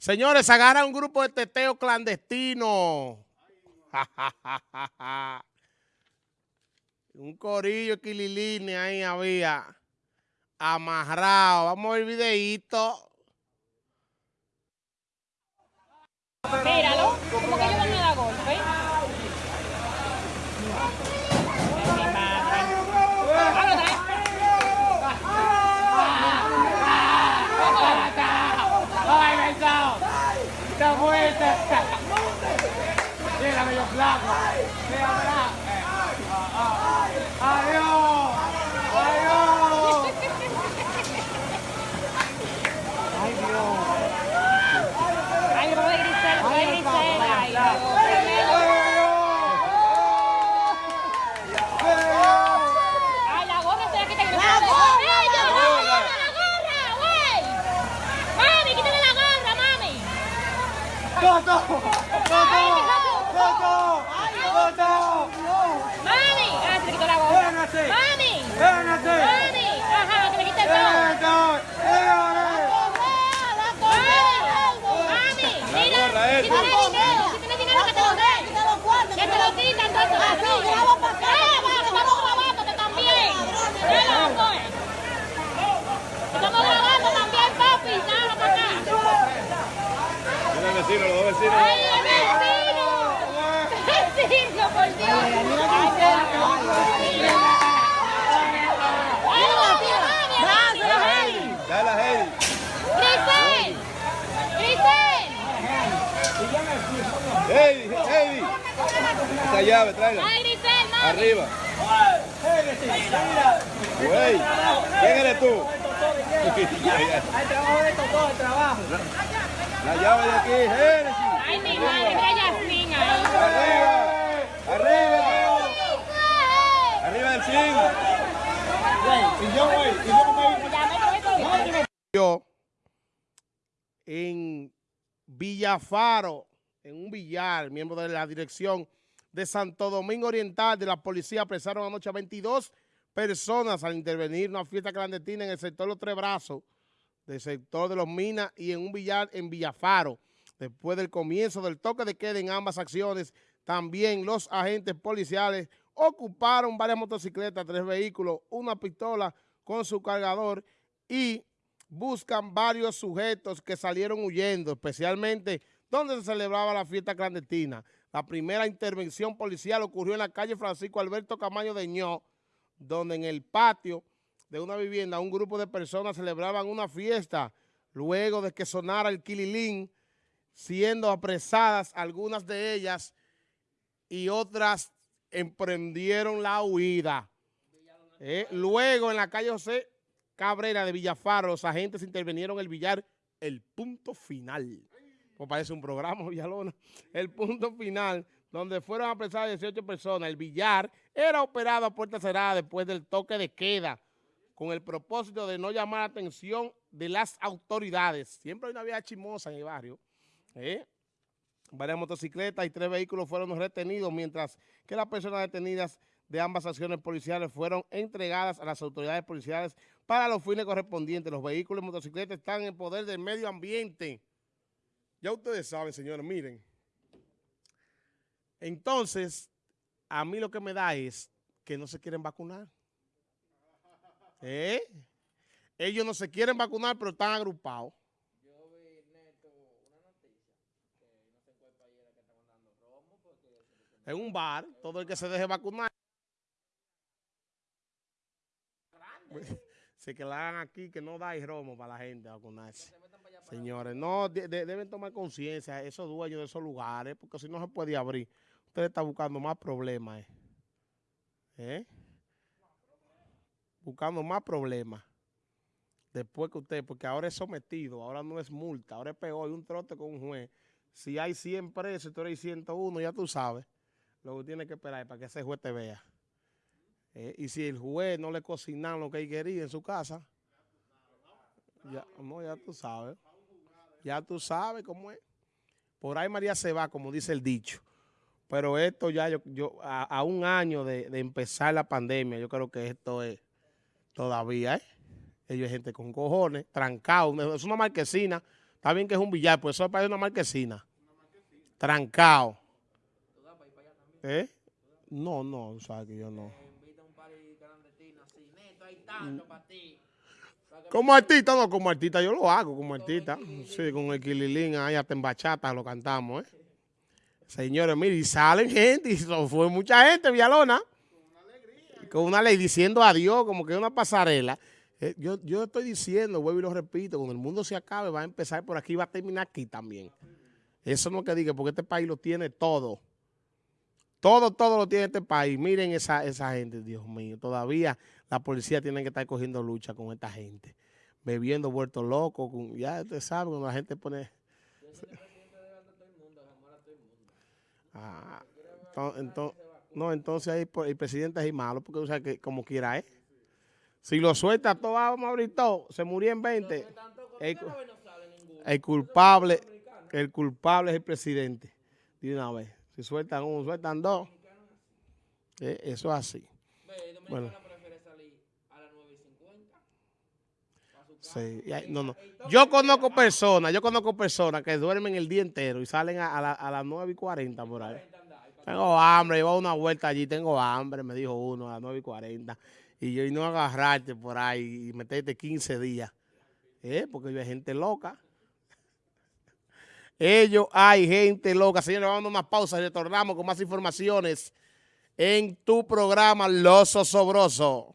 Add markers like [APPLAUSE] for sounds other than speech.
Señores, agarra un grupo de teteo clandestino. [LAUGHS] un corillo equililine ahí había amarrado. Vamos a ver el videíto. Míralo, como que ellos van a dar golpe. ¡Está muerta! ¡Mira, medio flaco! ¡Mira, mira! ¡Adiós! ¡Adiós! ¡Ay, Dios! Ay, no voy a gritar, voy a gritar. Ay, Dios. Ay, la gorra se la quita que no ¡La gorra! ¡La gorra, la gorra, güey! ¡Mami, quítale la gorra, mami! ¡Toto! ¡Toto! ¡Toto! ¡Mami! Ah, se le quitó la. ¡Véngase! ¡Mami! ¡Véngase! ¡Mami! Ajá, que me quite el todo. ¡Véngase! Mami, mira, si tienes dinero, si tienes dinero que te lo den. Que te lo quitan, entonces así. Graba para acá. estamos grabándote también. ¿Qué loco es? Estamos grabando también, papi. Nada para acá. Los vecinos, los dos vecinos. ¡Ay, el vecino! ¡Vecino, por Dios! Dale Heidi. Heidi, Heidi. Esa llave, tráela. ¡Ay! Arriba. Güey, ¿quién eres tú? Hay trabajo de todo, el trabajo. La llave de aquí, Génesis. ¡Ay, mi madre! Mira Yasmin ahí. Arriba, arriba, arriba del zinc. Yo en Villafaro, en un billar, miembro de la dirección de Santo Domingo Oriental de la policía apresaron anoche a 22 personas al intervenir una fiesta clandestina en el sector Los Tres Brazos, del sector de los Minas y en un billar en Villafaro. Después del comienzo del toque de queda en ambas acciones, también los agentes policiales ocuparon varias motocicletas, tres vehículos, una pistola con su cargador y buscan varios sujetos que salieron huyendo, especialmente donde se celebraba la fiesta clandestina. La primera intervención policial ocurrió en la calle Francisco Alberto Camaño de Ño, donde en el patio de una vivienda un grupo de personas celebraban una fiesta luego de que sonara el kililín, siendo apresadas algunas de ellas y otras emprendieron la huida. Eh, luego en la calle José Cabrera de Villafaro, los agentes intervinieron el billar El Punto Final. Pues parece un programa, [LAUGHS] Villalona. El Punto Final, donde fueron apresadas 18 personas. El billar era operado a puerta cerrada después del toque de queda, con el propósito de no llamar la atención de las autoridades. Siempre hay una vía chimosa en el barrio. ¿Eh? Varias motocicletas y tres vehículos fueron retenidos, mientras que las personas detenidas de ambas acciones policiales fueron entregadas a las autoridades policiales para los fines correspondientes. Los vehículos y motocicletas están en poder del medio ambiente. Ya ustedes saben, señores, miren. Entonces, a mí lo que me da es que no se quieren vacunar. ¿Eh? Ellos no se quieren vacunar, pero están agrupados. En un bar, todo el que se deje vacunar. [LAUGHS] Se que la hagan aquí, que no da romo para la gente a vacunarse. Señores, no, de- de- deben tomar conciencia esos dueños de esos lugares, porque si no se puede abrir. Usted está buscando más problemas. ¿eh? ¿Eh? Buscando más problemas. Después que usted, porque ahora es sometido, ahora no es multa, ahora es peor, hay un trote con un juez. Si hay 100 presos, tú eres 101, ya tú sabes. Lo que tiene que esperar es para que ese juez te vea. Eh, y si el juez no le cocinan lo que él quería en su casa, ya, no, ya tú sabes. Ya tú sabes cómo es. Por ahí María se va, como dice el dicho. Pero esto ya, yo, yo a, un año de, de empezar la pandemia, yo creo que esto es todavía, ¿eh? Ellos es gente con cojones, trancado. Es una marquesina, Está bien que es un billar, pues eso es para una marquesina. Trancado. ¿Eh? No, no, o sea que yo no. Como artista, no, como artista yo lo hago, como artista. Sí, con el Kililín ahí hasta en bachata lo cantamos, ¿eh? Señores, mire, y salen gente, y fue mucha gente, Villalona. Con una ley diciendo adiós, como que es una pasarela. Eh, yo, yo estoy diciendo, vuelvo y lo repito, cuando el mundo se acabe, va a empezar por aquí y va a terminar aquí también. Eso no es que diga, porque este país lo tiene todo. Todo, todo lo tiene este país. Miren esa, esa gente, Dios mío. Todavía la policía tiene que estar cogiendo lucha con esta gente. Bebiendo, vuelto loco. Con, ya usted sabe, cuando la gente pone... Ah, entonces, no, entonces ahí el presidente es malo, porque o sea que como quiera es. Si lo suelta todo, vamos a abrir todo, se murió en 20. El, el culpable, el culpable es el presidente. De una vez. Si sueltan uno, sueltan dos. Eh, eso es así. Bueno. Sí, no, no. Yo conozco personas, yo conozco personas que duermen el día entero y salen a, a la- a las 9 y 40 por ahí. Tengo hambre, llevo una vuelta allí, tengo hambre, me dijo uno a las 9 y 40. Y yo y no agarrarte por ahí y meterte 15 días. ¿Eh? Porque hay gente loca. Ellos hay gente loca. Señores, vamos a dar una pausa y retornamos con más informaciones en tu programa Los Osobrosos.